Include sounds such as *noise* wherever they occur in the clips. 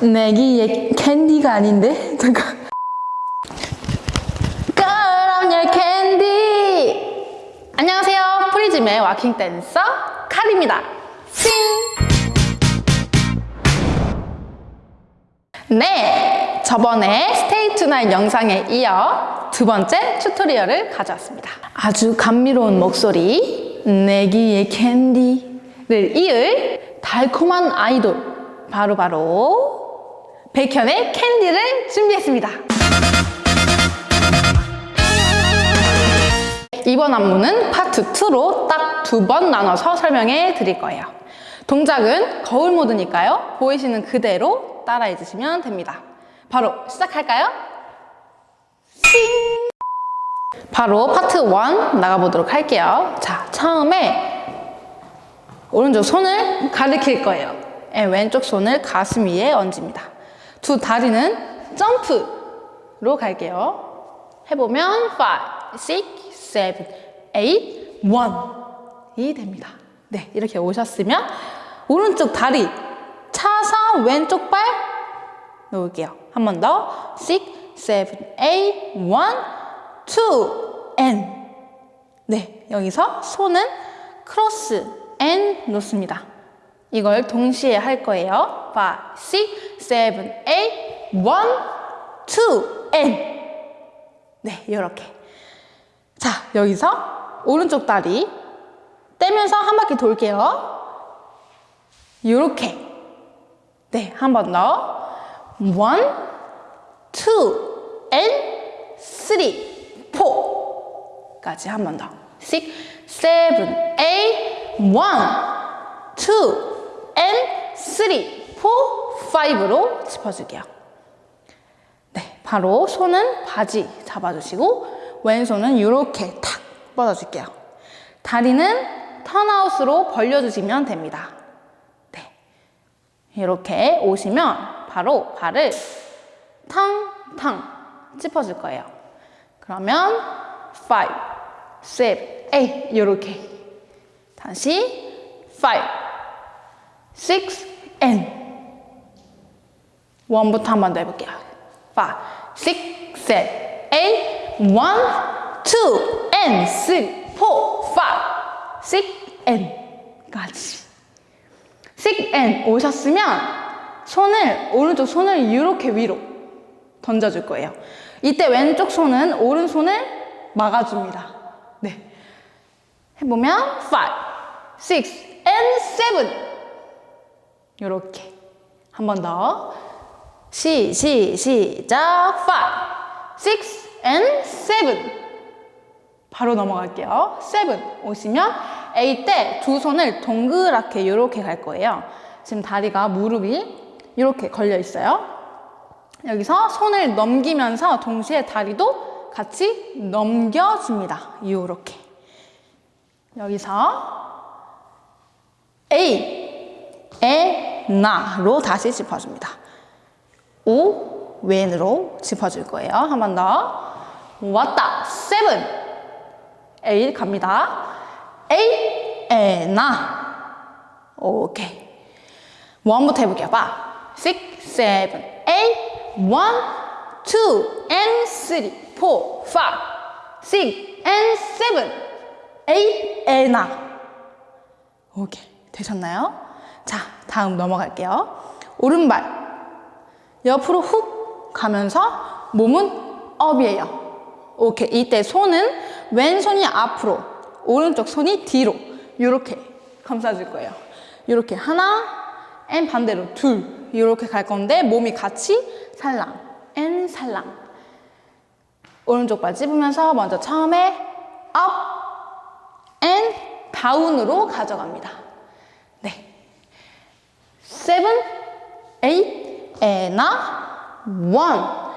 내 귀에 캔디가 아닌데? *laughs* 잠깐. 그럼 your candy! 안녕하세요. 프리즘의 waacking 댄서 칼입니다. 싱! 네, 저번에 Stay Tonight 영상에 이어 두 번째 tutorial을 가져왔습니다. 아주 감미로운 목소리, 내 귀에 캔디를 이을 달콤한 아이돌, 바로바로 백현의 캔디를 준비했습니다. 이번 안무는 파트 2로 딱 두 번 나눠서 설명해 드릴 거예요. 동작은 거울 모드니까요. 보이시는 그대로 따라해 주시면 됩니다. 바로 시작할까요? 싱! 바로 파트 1 나가보도록 할게요. 자, 처음에 오른쪽 손을 가리킬 거예요. 네, 왼쪽 손을 가슴 위에 얹습니다. 두 다리는 점프로 갈게요. 해보면 5, 6, 7, 8, 1이 됩니다. 네, 이렇게 오셨으면 오른쪽 다리 차서 왼쪽 발 놓을게요. 한 번 더. 6, 7, 8, 1, 2, and. 네, 여기서 손은 크로스 and 놓습니다. 이걸 동시에 할 거예요. 5, 6, 7, 8, 1, 2, and. 네, 이렇게. 자, 여기서 오른쪽 다리 떼면서 한 바퀴 돌게요. 이렇게. 네, 한 번 더. one, two, and three, four까지 한 번 더. six, seven, eight, one, two, and three, four, five로 짚어줄게요. 네, 바로 손은 바지 잡아주시고 왼손은 이렇게 탁 뻗어줄게요. 다리는 턴아웃으로 벌려주시면 됩니다. 네, 이렇게 오시면 바로 발을 탕탕 짚어줄 거예요. 그러면 5, 7, 8 이렇게 다시 5, 6, and 1부터 한 번 더 해볼게요. 5, 6, 7, 8 1, 2, and 3, 4, 5, 6, and 까지 6 and 오셨으면 손을 오른쪽 손을 이렇게 위로 던져줄 거예요. 이때 왼쪽 손은 오른손을 막아줍니다. 네. 해보면 5, 6, and 7 이렇게 한 번 더. 시, 시, 시작. 5, 6, and 7 바로 넘어갈게요. 7 오시면 A 때두 손을 동그랗게 이렇게 갈 거예요. 지금 다리가 무릎이 이렇게 걸려 있어요. 여기서 손을 넘기면서 동시에 다리도 같이 넘겨줍니다. 이렇게. 여기서 A, 에, 나로 다시 짚어줍니다. 오, 왼으로 짚어줄 거예요. 한 번 더. 왔다. seven. eight 갑니다. eight, and, a. 오케이. one부터 해볼게요. 봐. six, seven, eight, one, two, and three, four, five, six, and seven, eight, and, a. 오케이. 되셨나요? 자, 다음 넘어갈게요. 오른발. 옆으로 훅 가면서 몸은 up이에요. 오케이. 이때 손은 왼손이 앞으로, 오른쪽 손이 뒤로 이렇게 감싸줄 거예요. 이렇게 하나, and 반대로 둘 이렇게 갈 건데 몸이 같이 살랑, and 살랑. 오른쪽 발 짚으면서 먼저 처음에 up, and down으로 가져갑니다. 네. seven, and a, one,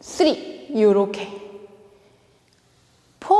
three 이렇게. 포,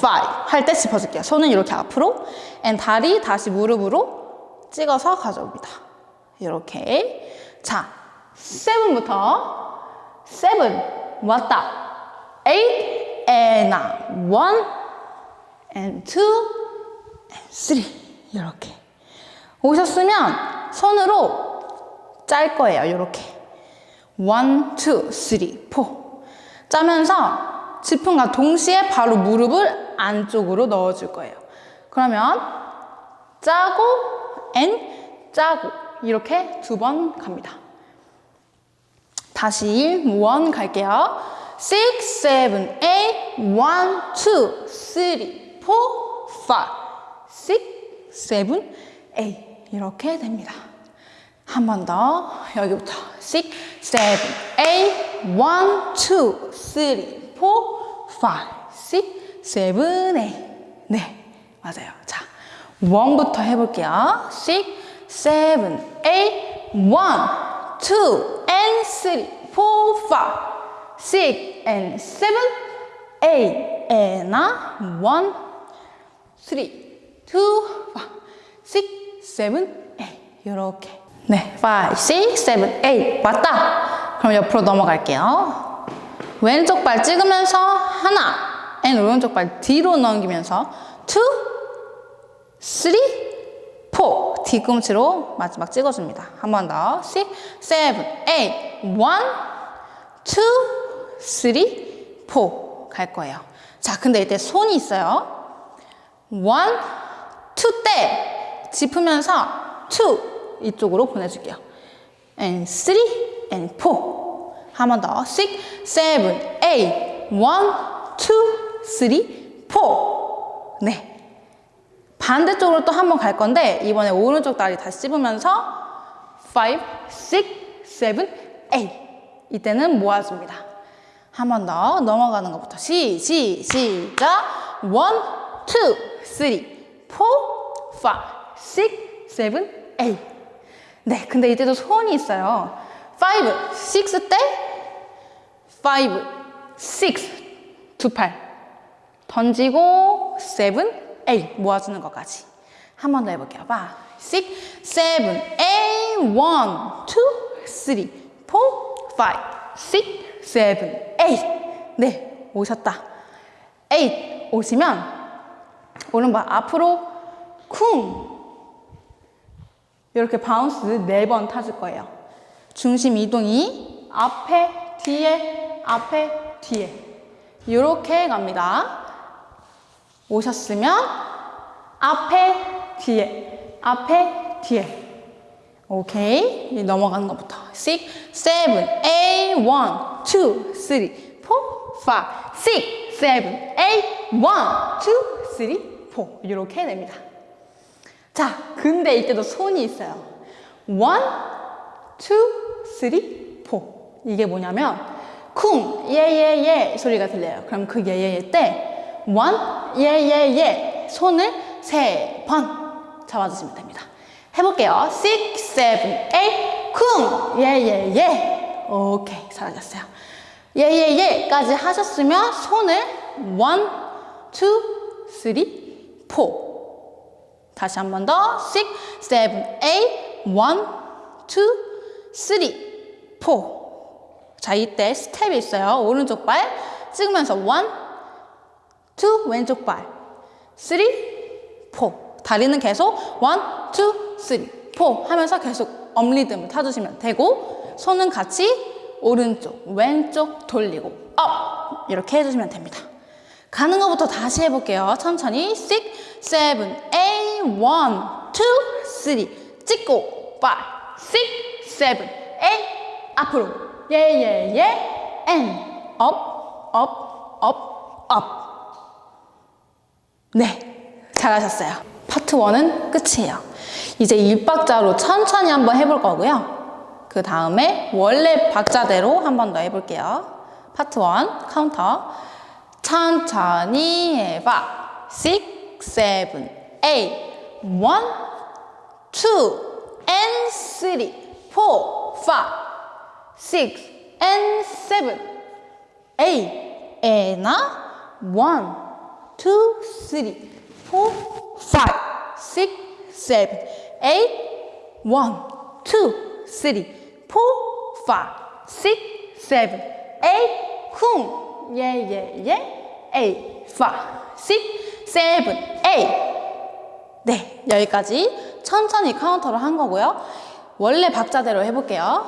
파이브 할때 짚어줄게요. 손은 이렇게 앞으로 and 다리 다시 무릎으로 찍어서 가져옵니다. 이렇게. 자, seven부터 seven 왔다. one and and three. 이렇게. 오셨으면 손으로 짤 거예요. 이렇게. 1, 2, 3, 4. 짜면서 짚음과 동시에 바로 무릎을 안쪽으로 넣어줄 거예요. 그러면 짜고 and 짜고 이렇게 두 번 갑니다. 다시 원 갈게요. 6, 7, 8, 1, 2, 3, 4, 5, 6, 7, 8 이렇게 됩니다. 한 번 더. 여기부터. 6, 7, 8, 1, 2, 3, 4, 5, 6, 7, 8 네, 맞아요. 자, 원부터 해볼게요. 6, 7, 8, 1, 2, and 3, 4, 5, 6, and 7, 8, and 1, 3, 2, 5, 6, 7, 8 이렇게 네, 5, 6, 7, 8 왔다. 그럼 옆으로 넘어갈게요. 왼쪽 발 찍으면서 하나, and 오른쪽 발 뒤로 넘기면서 2, 3, 4 뒤꿈치로 마지막 찍어줍니다. 한 번 더. 6, 7, 8 1, 2, 3, 4갈 거예요. 자, 근데 이때 손이 있어요. 1, 2때 짚으면서 2 이쪽으로 보내줄게요. and 3 and 4 한번 더. 6, 7, 8 1, 2, 3, 4 네. 반대쪽으로 또 한 번 갈 건데 이번에 오른쪽 다리 다시 찝으면서 5, 6, 7, 8 이때는 모아줍니다. 한 번 더 넘어가는 것부터 시, 시, 시작 1, 2, 3, 4, 5, 6, 7, 8 네, 근데 이때도 소원이 있어요. 5, 6 때 5, 6, 두 팔 던지고 7, 8 모아주는 것까지 한 번 더 해볼게요. 5, 6, 7, 8 1, 2, 3, 4, 5, 6, 7, 8 네, 오셨다. 8 오시면 오른발 앞으로 쿵 이렇게 바운스 네 번 타줄 거예요. 중심 이동이 앞에, 뒤에, 앞에, 뒤에 이렇게 갑니다. 오셨으면 앞에, 뒤에, 앞에, 뒤에. 오케이. 넘어가는 것부터. 6, 7, 8, 1, 2, 3, 4, 5, 6, 7, 8, 1, 2, 3, 4. 이렇게 됩니다. 자, 근데 이때도 손이 있어요. 1, 2, 3, 4. 이게 뭐냐면, 쿵, 예, 예, 예 소리가 들려요. 그럼 그 예, 예, 예 때, 1, 예, 예, 예. 손을 세 번 잡아주시면 됩니다. 해볼게요. 6, 7, 8, 쿵, 예, 예, 예. 오케이, 사라졌어요. 예, 예, 예까지 하셨으면 손을 1, 2, 3, 4. 다시 한 번 더. 6, 7, 8, 1, 2, 3, 4. 자, 이때 스텝이 있어요. 오른쪽 발 찍으면서 1, 2, 왼쪽 발 3, 4. 다리는 계속 1, 2, 3, 4 하면서 계속 업리듬을 타주시면 되고 손은 같이 오른쪽, 왼쪽 돌리고 up 이렇게 해주시면 됩니다. 가는 것부터 다시 해볼게요. 천천히 6, 7, 8, 1, 2, 3 찍고 5, 6, 7, 8 앞으로 예예예 and up, up, up, up 네, 잘하셨어요. 파트 1은 끝이에요. 이제 일박자로 천천히 한번 해볼 거고요. 그 다음에 원래 박자대로 한 번 더 해볼게요. 파트 1 카운터 천천히 해봐. 6, 7, 8 one, two, and three, four, five, six, and seven, eight, and nine, one, two, three, four, five, six, seven, eight, one, two, three, four, five, six, seven, eight, cool. Yeah, yeah, yeah. Eight, five, six, seven, eight. 네, 여기까지 천천히 카운터를 한 거고요. 원래 박자대로 해볼게요.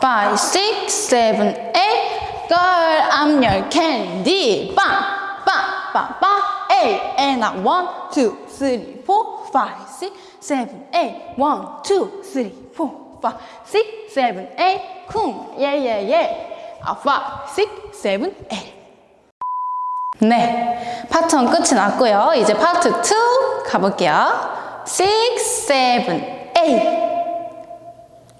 5, 6, 7, 8 Girl, I'm your candy 빵! 빵! 빵! 빵! 8 And I 1, 2, 3, 4 5, 6, 7, 8 1, 2, 3, 4 5, 6, 7, 8 쿵! 아, 5, 6, 7, 8 네, 파트 1 끝이 났고요. 이제 파트 2 가볼게요. 6, 7, 8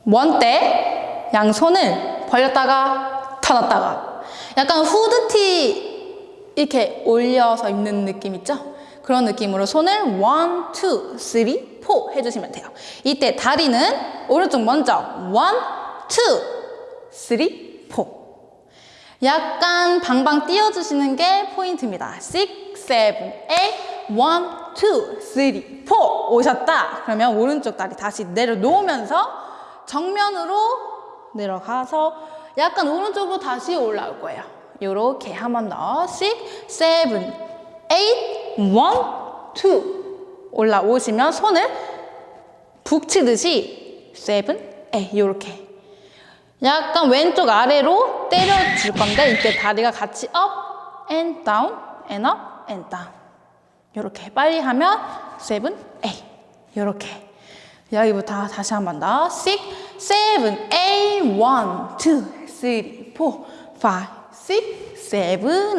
원때 양손을 벌렸다가 터놨다가 약간 후드티 이렇게 올려서 입는 느낌 있죠? 그런 느낌으로 손을 1, 2, 3, 4 해주시면 돼요. 이때 다리는 오른쪽 먼저 1, 2, 3, 4 약간 방방 띄워주시는 게 포인트입니다. 6, 7, 8, 1, 2, 3, 4 오셨다. 그러면 오른쪽 다리 다시 내려놓으면서 정면으로 내려가서 약간 오른쪽으로 다시 올라올 거예요. 이렇게 한 번 더. 6, 7, 8, 1, 2 올라오시면 손을 북치듯이 7, 8 이렇게 약간 왼쪽 아래로 때려줄 건데 이때 다리가 같이 up and down and up and down. 이렇게. 빨리 하면 7, 8 이렇게. 여기부터 다시 한 번 더. 6, 7, 8 1, 2, 3, 4 5, 6, 7, 8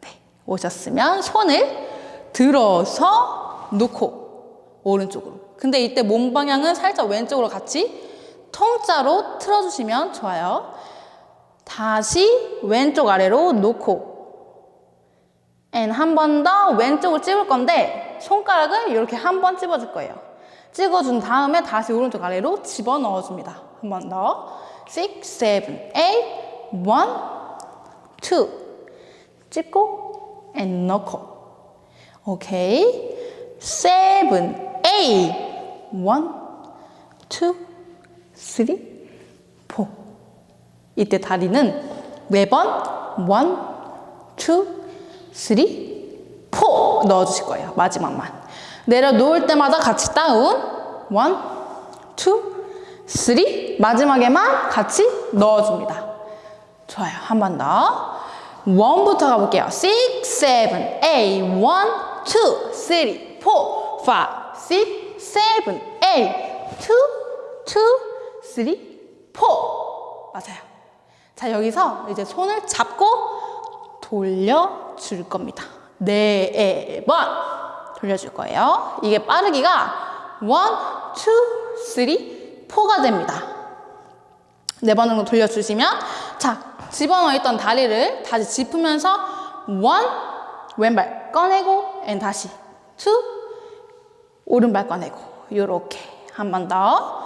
네, 오셨으면 손을 들어서 놓고 오른쪽으로. 근데 이때 몸 방향은 살짝 왼쪽으로 같이 통짜로 틀어주시면 좋아요. 다시 왼쪽 아래로 놓고 and 한 번 더 왼쪽을 찝을 건데 손가락을 이렇게 한 번 찝어줄 거예요. 찍어준 다음에 다시 오른쪽 아래로 집어넣어 줍니다. 한 번 더. 6, 7, 8, 1, 2 찝고 and 넣고 오케이 7, 8 1, 2 3, 4 이때 다리는 매번 1, 2, 3, 4 넣어주실 거예요. 마지막만. 내려놓을 때마다 같이 다운 1, 2, 3 마지막에만 같이 넣어줍니다. 좋아요. 한 번 더. 1부터 가볼게요. 6, 7, 8 1, 2, 3, 4 5, 6, 7, 8 2, 2 3, 4 맞아요. 자 여기서 이제 손을 잡고 돌려줄 겁니다. 네 번 돌려줄 거예요. 이게 빠르기가 1, 2, 3, 4가 됩니다. 네 번 정도 돌려주시면 자 집어넣어 있던 다리를 다시 짚으면서 1, 왼발 꺼내고 and 다시 2, 오른발 꺼내고 이렇게 한 번 더.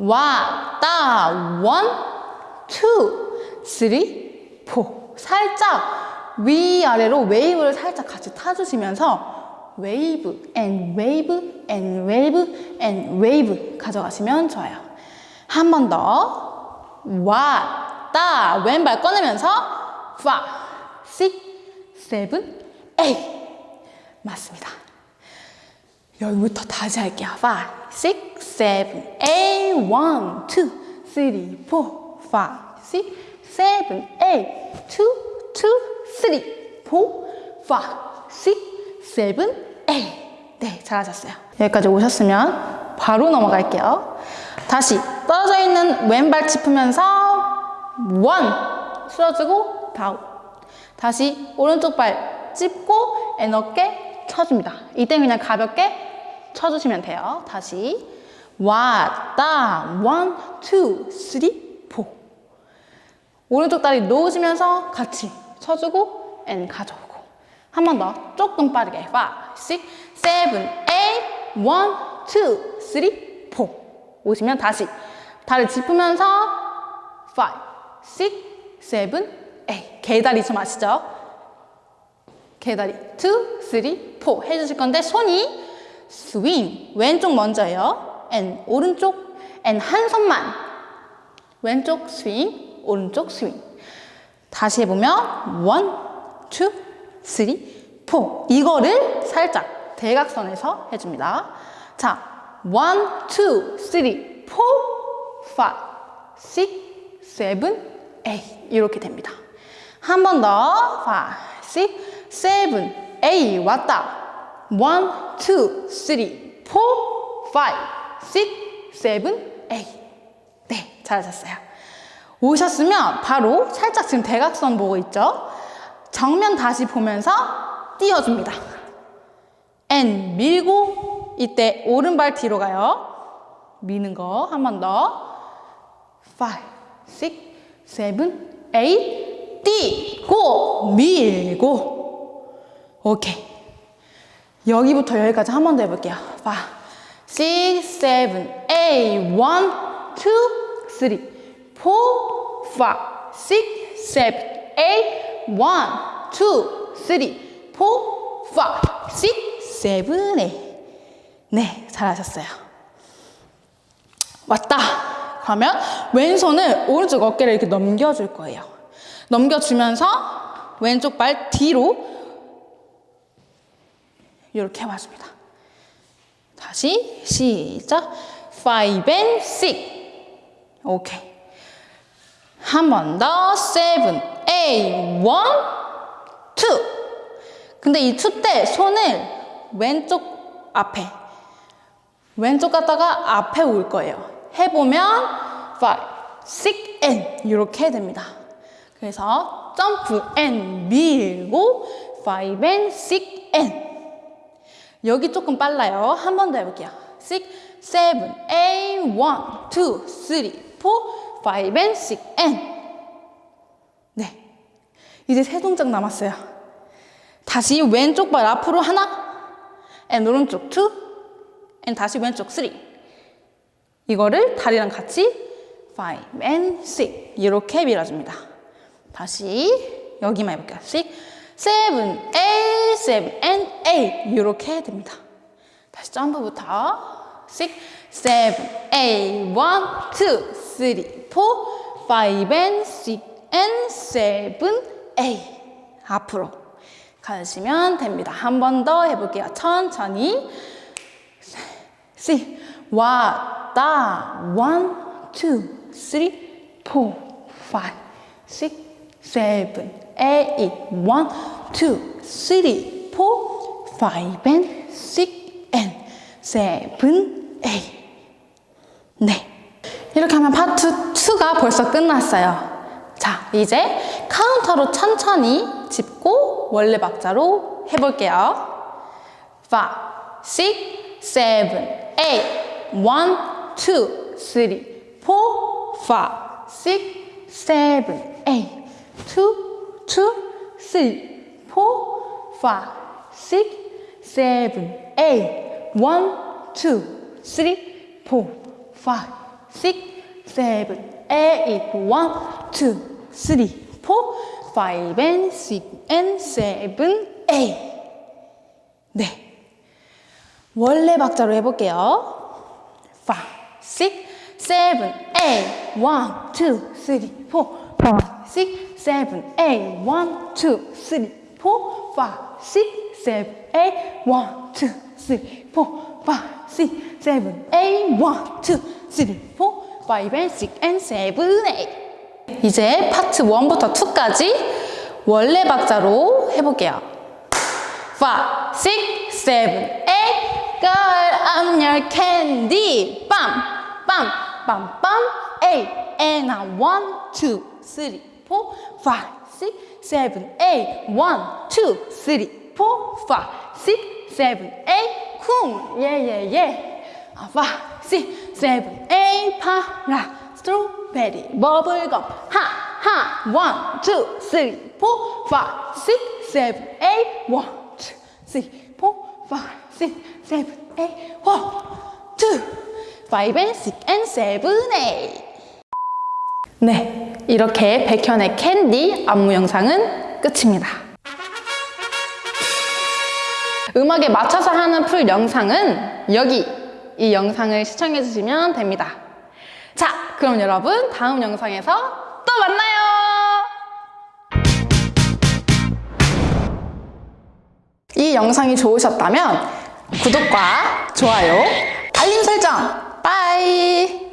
왔다 원, two, three, four. 살짝 위아래로 웨이브를 살짝 같이 타주시면서 웨이브 앤 웨이브 앤 웨이브 앤 웨이브 가져가시면 좋아요. 한 번 더. 왔다 왼발 꺼내면서 5, 6, 7, 8 맞습니다. 여기부터 다시 할게요. 5, 6, 7, 8 1, 2, 3, 4 5, 6, 7, 8 2, 2, 3, 4 5, 6, 7, 8 네, 잘하셨어요. 여기까지 오셨으면 바로 넘어갈게요. 다시 떨어져 있는 왼발 짚으면서 one 쓸어주고 down 다시 오른쪽 발 짚고 and 어깨 쳐줍니다. 이때 그냥 가볍게 쳐주시면 돼요. 다시. 왔다 one, two, three, four 오른쪽 다리 놓으시면서 같이 쳐주고 and 가져오고. 한 번 더. 조금 빠르게. 5, 6, 7, 8 1, 2, 3, 4 오시면 다시. 다리 짚으면서 5, 6, 7, 8 개다리 좀 아시죠? 개다리. 2, 3, 4 해주실 건데 손이 스윙 왼쪽 먼저요. and 오른쪽 and 한 손만. 왼쪽 스윙 오른쪽 스윙. 다시 해보면 one, two, three, four 이거를 살짝 대각선에서 해줍니다. 자 one, two, three, four, five, six, seven, eight. 이렇게 됩니다. 한 번 더. five, six, seven, eight. 왔다. One, two, three, four, five, six, seven, eight. 네, 잘하셨어요. 오셨으면 바로 살짝 지금 대각선 보고 있죠? 정면 다시 보면서 띄워줍니다. N 밀고 이때 오른발 뒤로 가요. 미는 거 한 번 더. 5, 6, 7, 8 띄고 밀고 오케이. 여기부터 여기까지 한 번 더 해볼게요. 5, 6, 7, 8 1, 2, 3 4, 5, 6, 7, 8 1, 2, 3 4, 5, 6, 7, 8 네, 잘하셨어요. 왔다. 그러면 왼손을 오른쪽 어깨를 이렇게 넘겨줄 거예요. 넘겨주면서 왼쪽 발 뒤로 이렇게 해와줍니다. 다시 시작. 5 and 6. 오케이. 한 번 더. 7, 8, 1, 2. 근데 이2때 손을 왼쪽 앞에 왼쪽 갔다가 앞에 올 거예요. 해보면 5, 6, and 이렇게 됩니다. 그래서 점프 and 밀고 5 and 6 and 여기 조금 빨라요. 한 번 더 해볼게요. 6, 7, 8, 1, 2, 3, 4, 5 and 6 and 네. 이제 세 동작 남았어요. 다시 왼쪽 발 앞으로 하나 and 오른쪽 2 and 다시 왼쪽 3 이거를 다리랑 같이 5 and 6 이렇게 밀어줍니다. 다시 여기만 해볼게요. 6, 7, 8, 7 and 8 이렇게 됩니다. 다시 점프부터 6, 7, 8, 1, 2, 3, 4, 5 and 6 and 7, 8 앞으로 가시면 됩니다. 한 번 더 해볼게요. 천천히 See, 왔다. One, two, three, four, five, six, seven, eight. One, two, three, four, five, and six, and seven, eight. 네. 이렇게 하면 파트 2가 벌써 끝났어요. 자, 이제 카운터로 천천히 짚고 원래 박자로 해볼게요. 5, 6, 7, 8, 1, 2, 3, 4, 5, 6, 7, 8, 2, 2, 3, 4, 5, 6, 7, 8, 1, 2, 3, 4, 5, 6, 7, 8, 1, 2, 3, 4, 5 and 6 and 7, 8. 네. 원래 박자로 해볼게요. 5, 6, 7, 8, 1, 2, 3, 4, 5, 6, 7, 8, 1, 2, 3, 4, 5, 6, 7, 8, 1, 2, 3, 4, 5, 6, 7, 8, 1, 2, 3, 4, 5 and 6 and 7, 8. 이제 파트 1부터 2까지 원래 박자로 해볼게요. 5, 6, 7, 8 Girl, I'm your candy 빰, 빰, 빰, 빰 8 And I 1, 2, 3, 4, 5, 6, 7, 8 1, 2, 3, 4, 5, 6, 7, 8 쿵, yeah, yeah, yeah 5, 6, 7, 8 파라 스트로베리 버블검 하, 하 1, 2, 3, 4, 5, 6, 7, 8 1, 2, 3, 4, 5, 6, 7, 8 1, 2, 5 and 6 and 7, 8 네, 이렇게 백현의 캔디 안무 영상은 끝입니다. 음악에 맞춰서 하는 풀 영상은 여기 이 영상을 시청해 주시면 됩니다. 자, 그럼 여러분 다음 영상에서 또 만나요. 이 영상이 좋으셨다면 구독과 좋아요, 알림 설정. 빠이.